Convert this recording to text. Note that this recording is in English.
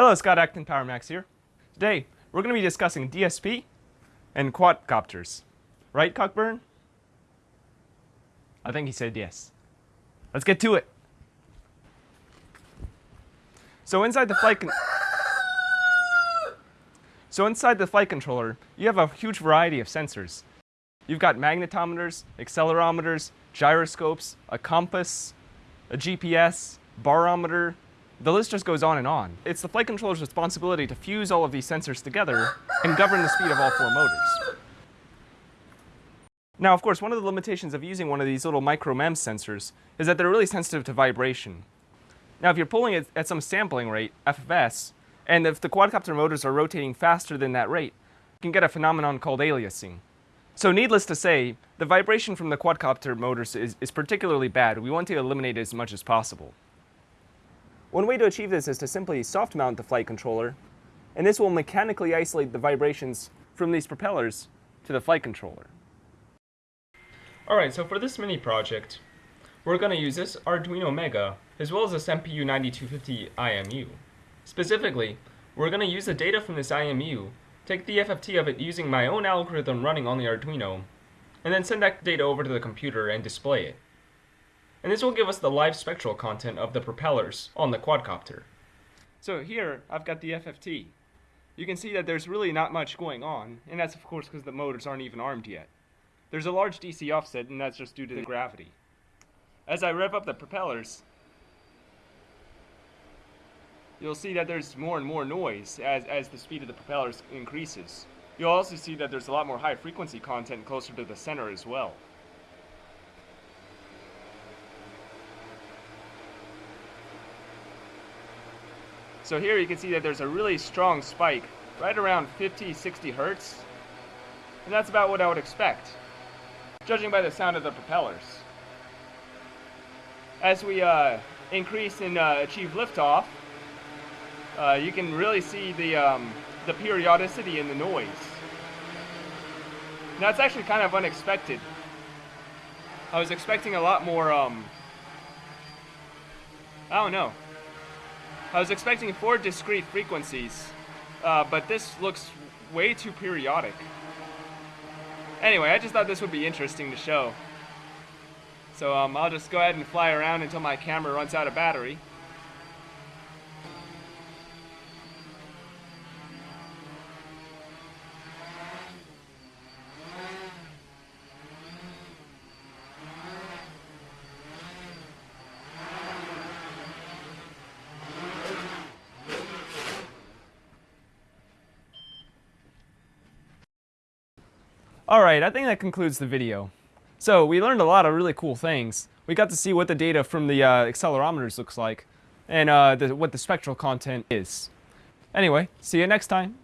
Hello, Scott Acton PowerMax here. Today, we're going to be discussing DSP and quadcopters. Right, Cockburn? I think he said yes. Let's get to it. So inside the flight So inside the flight controller, you have a huge variety of sensors. You've got magnetometers, accelerometers, gyroscopes, a compass, a GPS, barometer, the list just goes on and on. It's the flight controller's responsibility to fuse all of these sensors together and govern the speed of all four motors. Now, of course, one of the limitations of using one of these little micro MEMS sensors is that they're really sensitive to vibration. Now, if you're pulling it at some sampling rate, FFS, and if the quadcopter motors are rotating faster than that rate, you can get a phenomenon called aliasing. So needless to say, the vibration from the quadcopter motors is, is particularly bad. We want to eliminate it as much as possible. One way to achieve this is to simply soft mount the flight controller, and this will mechanically isolate the vibrations from these propellers to the flight controller. Alright, so for this mini project, we're going to use this Arduino Mega, as well as this MPU9250 IMU. Specifically, we're going to use the data from this IMU, take the FFT of it using my own algorithm running on the Arduino, and then send that data over to the computer and display it and this will give us the live spectral content of the propellers on the quadcopter. So here, I've got the FFT. You can see that there's really not much going on, and that's of course because the motors aren't even armed yet. There's a large DC offset, and that's just due to the gravity. As I rev up the propellers, you'll see that there's more and more noise as, as the speed of the propellers increases. You'll also see that there's a lot more high frequency content closer to the center as well. So here you can see that there's a really strong spike right around 50, 60 hertz. And that's about what I would expect, judging by the sound of the propellers. As we uh, increase and uh, achieve liftoff, uh, you can really see the, um, the periodicity in the noise. Now it's actually kind of unexpected. I was expecting a lot more, um, I don't know, I was expecting four discrete frequencies, uh, but this looks way too periodic. Anyway, I just thought this would be interesting to show. So um, I'll just go ahead and fly around until my camera runs out of battery. Alright, I think that concludes the video. So, we learned a lot of really cool things. We got to see what the data from the uh, accelerometers looks like, and uh, the, what the spectral content is. Anyway, see you next time.